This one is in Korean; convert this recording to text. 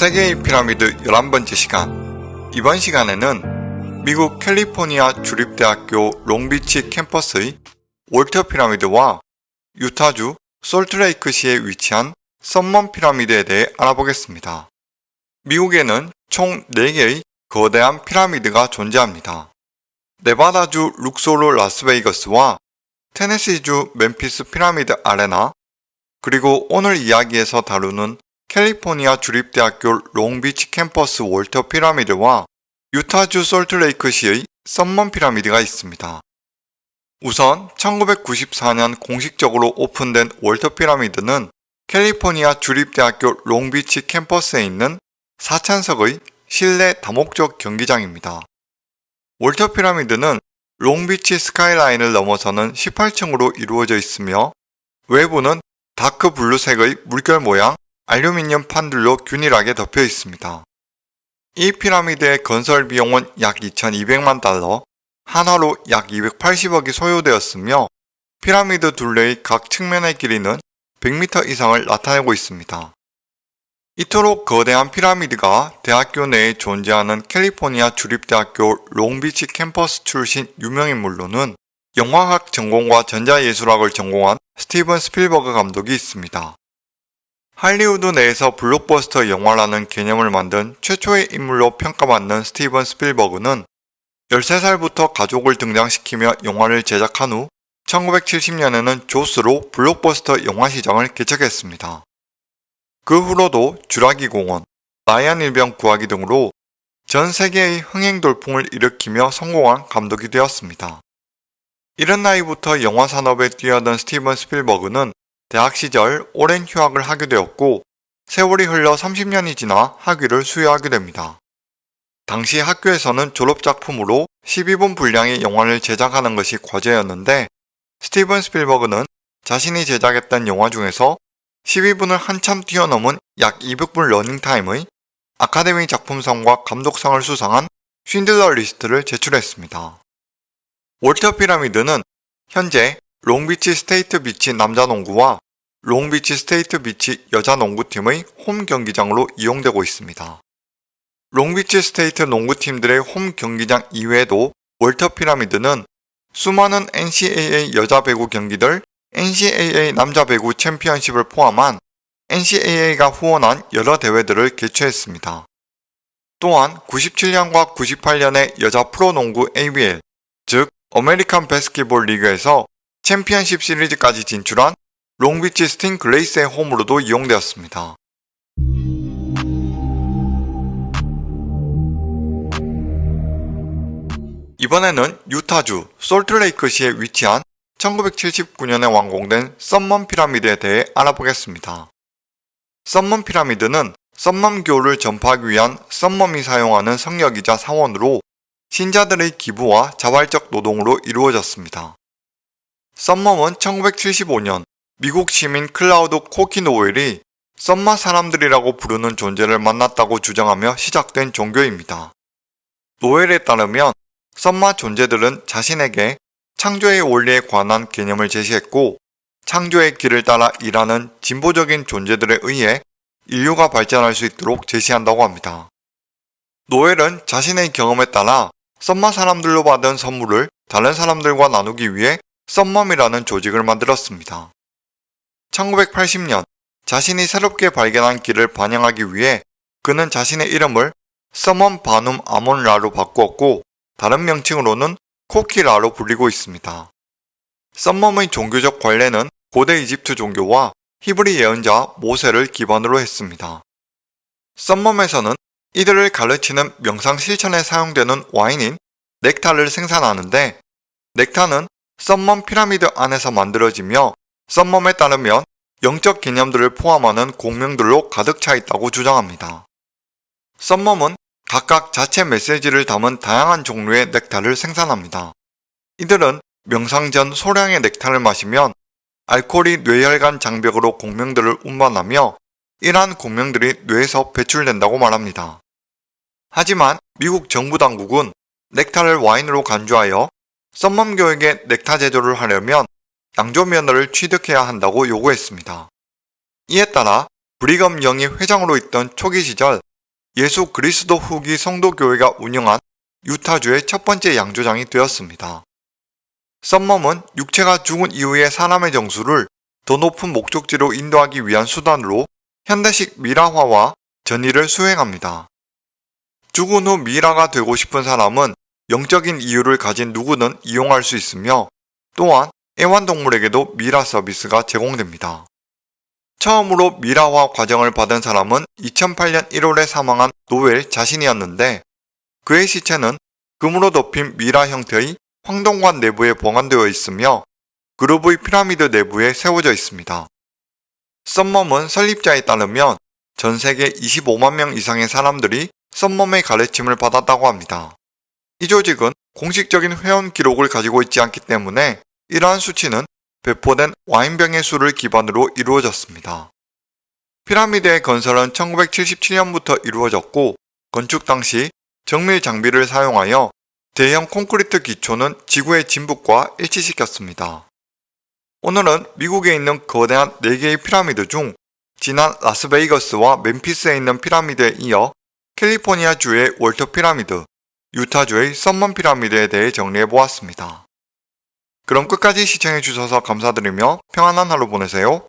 세계의 피라미드 11번째 시간 이번 시간에는 미국 캘리포니아 주립대학교 롱비치 캠퍼스의 월터 피라미드와 유타주 솔트레이크시에 위치한 썸멈 피라미드에 대해 알아보겠습니다. 미국에는 총 4개의 거대한 피라미드가 존재합니다. 네바다주 룩소르 라스베이거스와 테네시주 멤피스 피라미드 아레나 그리고 오늘 이야기에서 다루는 캘리포니아 주립대학교 롱비치 캠퍼스 월터 피라미드와 유타주 솔트레이크시의 썸멈 피라미드가 있습니다. 우선 1994년 공식적으로 오픈된 월터 피라미드는 캘리포니아 주립대학교 롱비치 캠퍼스에 있는 4천석의 실내 다목적 경기장입니다. 월터 피라미드는 롱비치 스카이라인을 넘어서는 18층으로 이루어져 있으며 외부는 dark blue색의 물결 모양 알루미늄 판들로 균일하게 덮여 있습니다. 이 피라미드의 건설 비용은 약 2200만 달러, 한화로 약 280억이 소요되었으며 피라미드 둘레의 각 측면의 길이는 100m 이상을 나타내고 있습니다. 이토록 거대한 피라미드가 대학교 내에 존재하는 캘리포니아 주립대학교 롱비치 캠퍼스 출신 유명인물로는 영화학 전공과 전자예술학을 전공한 스티븐 스필버그 감독이 있습니다. 할리우드 내에서 블록버스터 영화라는 개념을 만든 최초의 인물로 평가받는 스티븐 스필버그는 13살부터 가족을 등장시키며 영화를 제작한 후 1970년에는 조스로 블록버스터 영화 시장을 개척했습니다. 그 후로도 주라기 공원, 라이안 일병 구하기 등으로 전 세계의 흥행 돌풍을 일으키며 성공한 감독이 되었습니다. 이른 나이부터 영화 산업에 뛰어든 스티븐 스필버그는 대학 시절 오랜 휴학을 하게 되었고 세월이 흘러 30년이 지나 학위를 수여하게 됩니다. 당시 학교에서는 졸업작품으로 12분 분량의 영화를 제작하는 것이 과제였는데 스티븐 스필버그는 자신이 제작했던 영화 중에서 12분을 한참 뛰어넘은 약 200분 러닝타임의 아카데미 작품상과 감독상을 수상한 쉰들러 리스트를 제출했습니다. 월터 피라미드는 현재 롱비치 스테이트 비치 남자농구와 롱비치 스테이트 비치 여자 농구팀의 홈 경기장으로 이용되고 있습니다. 롱비치 스테이트 농구팀들의 홈 경기장 이외에도 월터 피라미드는 수많은 NCAA 여자 배구 경기들, NCAA 남자 배구 챔피언십을 포함한 NCAA가 후원한 여러 대회들을 개최했습니다. 또한 97년과 98년의 여자 프로농구 ABL, 즉 American Basketball League에서 챔피언십 시리즈까지 진출한 롱비치 스팅레이스의 홈으로도 이용되었습니다. 이번에는 유타주 솔트레이크시에 위치한 1979년에 완공된 썸멈 피라미드에 대해 알아보겠습니다. 썸멈 피라미드는 썸멈교를 전파하기 위한 썸멈이 사용하는 성역이자 사원으로 신자들의 기부와 자발적 노동으로 이루어졌습니다. 썸멈은 1975년 미국 시민 클라우드 코키 노웰이 썸마 사람들이라고 부르는 존재를 만났다고 주장하며 시작된 종교입니다. 노웰에 따르면 썸마 존재들은 자신에게 창조의 원리에 관한 개념을 제시했고 창조의 길을 따라 일하는 진보적인 존재들에 의해 인류가 발전할 수 있도록 제시한다고 합니다. 노엘은 자신의 경험에 따라 썸마 사람들로 받은 선물을 다른 사람들과 나누기 위해 썸멈이라는 조직을 만들었습니다. 1980년 자신이 새롭게 발견한 길을 반영하기 위해 그는 자신의 이름을 썸멈 바눔 아몬라로 바꾸었고 다른 명칭으로는 코키라로 불리고 있습니다. 썸멈의 종교적 관례는 고대 이집트 종교와 히브리 예언자 모세를 기반으로 했습니다. 썸멈에서는 이들을 가르치는 명상 실천에 사용되는 와인인 넥타를 생산하는데 넥타는 썸멈 피라미드 안에서 만들어지며 썸멈에 따르면 영적 개념들을 포함하는 공명들로 가득 차 있다고 주장합니다. 썸멈은 각각 자체 메시지를 담은 다양한 종류의 넥타를 생산합니다. 이들은 명상 전 소량의 넥타를 마시면 알코올이 뇌혈관 장벽으로 공명들을 운반하며 이러한 공명들이 뇌에서 배출된다고 말합니다. 하지만 미국 정부 당국은 넥타를 와인으로 간주하여 썸멈교에게 넥타 제조를 하려면 양조 면허를 취득해야 한다고 요구했습니다. 이에 따라 브리검 영이 회장으로 있던 초기 시절 예수 그리스도 후기 성도교회가 운영한 유타주의 첫 번째 양조장이 되었습니다. 썸멈은 육체가 죽은 이후의 사람의 정수를 더 높은 목적지로 인도하기 위한 수단으로 현대식 미라화와 전의를 수행합니다. 죽은 후 미라가 되고 싶은 사람은 영적인 이유를 가진 누구든 이용할 수 있으며 또한 애완동물에게도 미라 서비스가 제공됩니다. 처음으로 미라화 과정을 받은 사람은 2008년 1월에 사망한 노엘 자신이었는데 그의 시체는 금으로 덮인 미라 형태의 황동관 내부에 보관되어 있으며 그루브의 피라미드 내부에 세워져 있습니다. 썸멈은 설립자에 따르면 전 세계 25만 명 이상의 사람들이 썸멈의 가르침을 받았다고 합니다. 이 조직은 공식적인 회원 기록을 가지고 있지 않기 때문에 이러한 수치는 배포된 와인병의 수를 기반으로 이루어졌습니다. 피라미드의 건설은 1977년부터 이루어졌고 건축 당시 정밀 장비를 사용하여 대형 콘크리트 기초는 지구의 진북과 일치시켰습니다. 오늘은 미국에 있는 거대한 4개의 피라미드 중 지난 라스베이거스와 멤피스에 있는 피라미드에 이어 캘리포니아주의 월터 피라미드, 유타주의 썸먼 피라미드에 대해 정리해보았습니다. 그럼 끝까지 시청해주셔서 감사드리며 평안한 하루 보내세요.